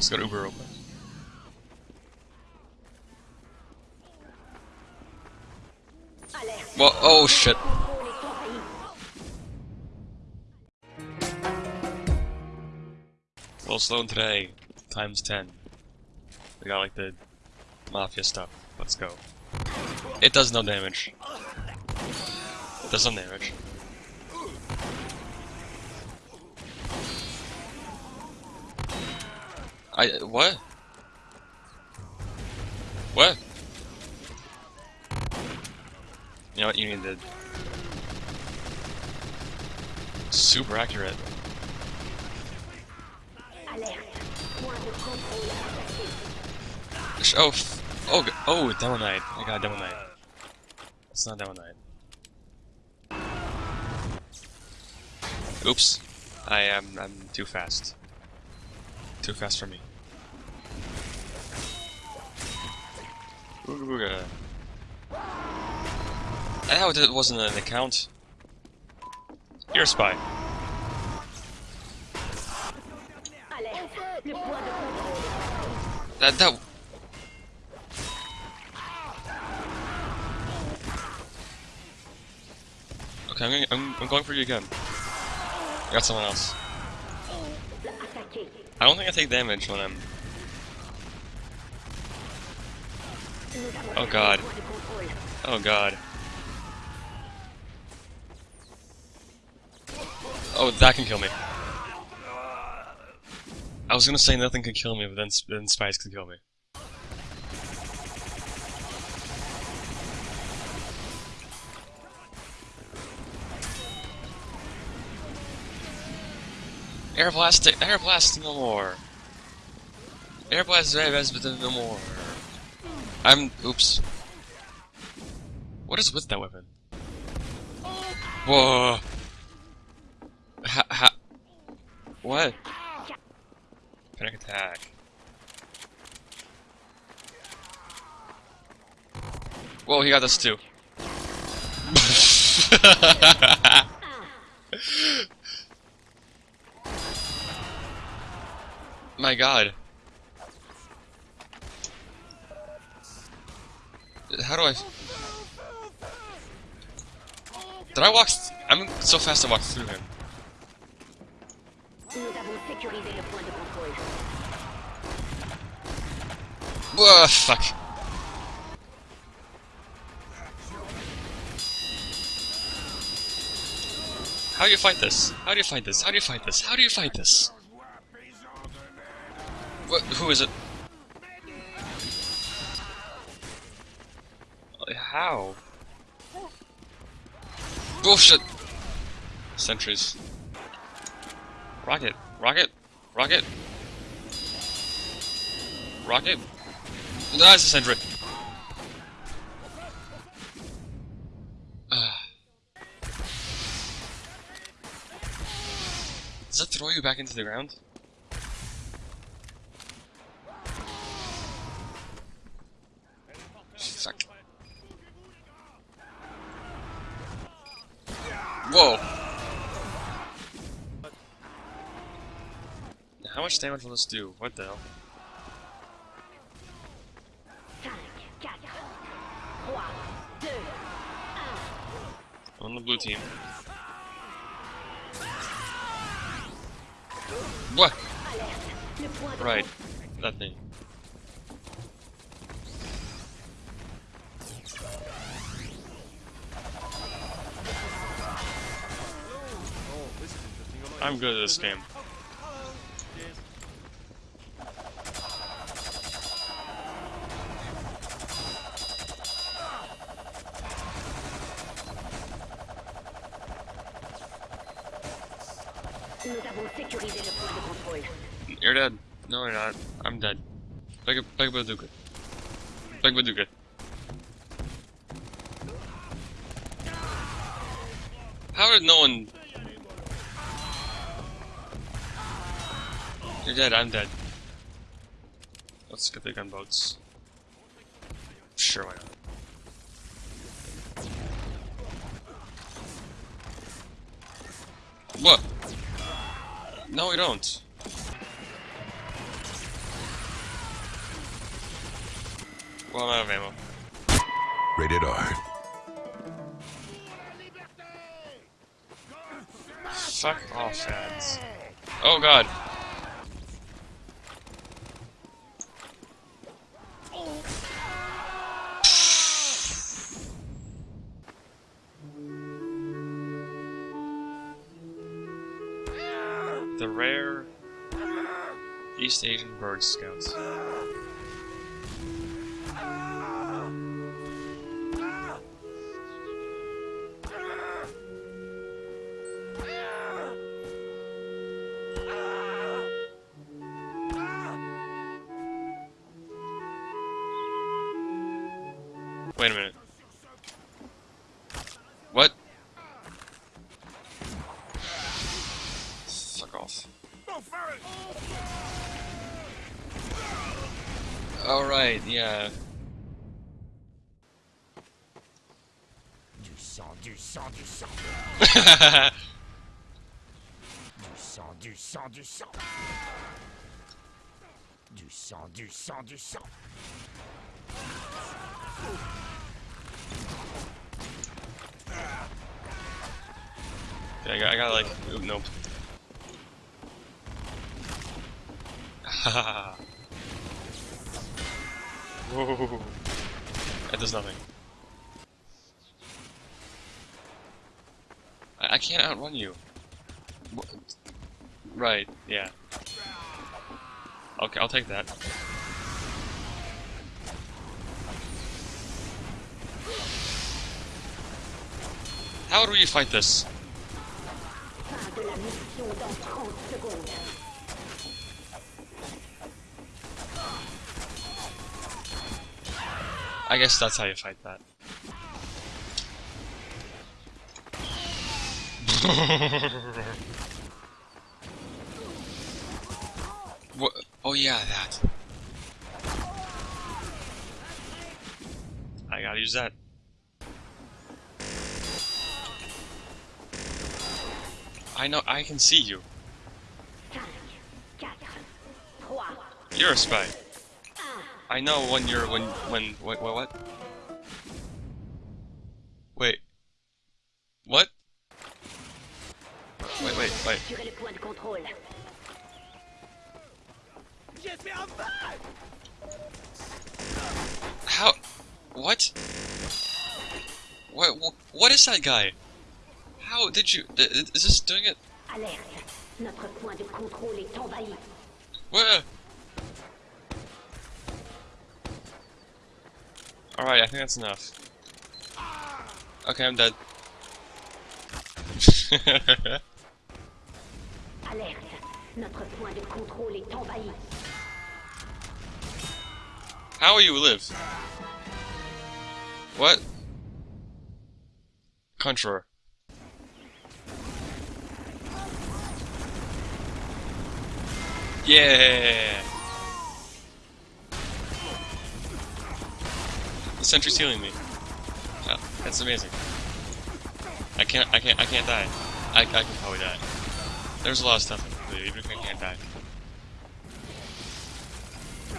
Let's go to Uber quick. Well, oh shit. Well, Sloan today, times 10. We got like the mafia stuff. Let's go. It does no damage. It does some damage. I what? What? You know what? You need to super accurate. Oh, oh, oh, Demo Knight. I got Demo Knight. It's not Demo Knight. Oops. I am, I'm too fast. Too fast for me. Ooga booga. I how it wasn't an account. You're a spy. That that. Okay, I'm, I'm I'm going for you again. I got someone else. I don't think I take damage when I'm. Oh god. Oh god. Oh, that can kill me. I was gonna say nothing can kill me, but then, then spies can kill me. Air blast, air blast no more. Air blast best, but no more. I'm, oops. What is with that weapon? Whoa. Ha, ha. What? Panic attack. Whoa, he got this too. My god. How do I... Did I walk... I'm so fast I walked through him. Whoa, fuck. How do you fight this? How do you fight this? How do you fight this? How do you fight this? What? Who is it? How? Bullshit! Sentries. Rocket! Rocket! Rocket! Rocket! That's a sentry! Ah. Does that throw you back into the ground? How much damage will this do? What the hell? On the blue team. What? Right. That thing. I'm good at this game. You're dead. No, you're not. I'm dead. Big, big bazooka. Big bazooka. How did no one... You're dead, I'm dead. Let's get the gunboats. Sure, why not? What? No, we don't. I'm out of ammo. Rated R. Fuck off, ads. Oh god. The rare East Asian bird scouts. Wait a minute. What? Fuck off. Alright, yeah. Du sang, du sang, du sang. Du sang, du sang, du sang. Du sang, du sang, du sang. I got, I got like, nope. Whoa. That does nothing. I, I can't outrun you. Wha- Right, yeah. Okay, I'll take that. How do we fight this? De la mission dans 30 secondes. I guess that's how you fight that. what? Oh yeah, that. I gotta use that. I know, I can see you. 5, 4, 3, You're a spy. I know when you're when when what what what? Wait. What? Wait wait wait. How? What? What, what is that guy? How did you? Is this doing it? Alerte. Notre point de contrôle est envahi. Where? Alright, I think that's enough. Okay, I'm dead. Alerte. Notre point de contrôle est envahi. How will you live? What? Controller. Yeah! The sentry's healing me. Oh, that's amazing. I can't, I can't, I can't die. I, I can probably die. There's a lot of stuff I can do, even if I can't die.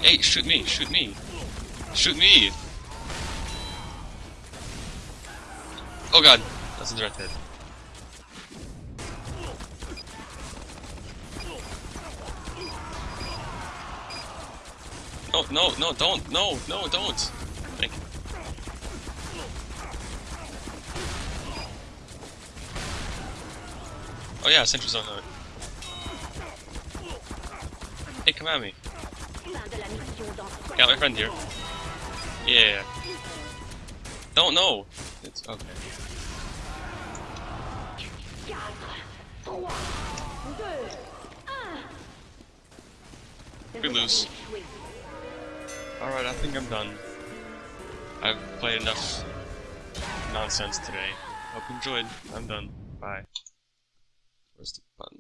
Hey, shoot me, shoot me. Shoot me! Oh god, that's a direct hit. No, no, don't, no, no, don't! Thank you. Oh yeah, Sentry's on it. Hey, come at me. Fin de la mission dans 60 Got my friend here. Yeah. Don't know. It's okay. 4, 3, 2, 1. We lose. Alright, I think I'm done. I've played enough nonsense today. Hope you enjoyed. I'm done. Bye. Where's the button?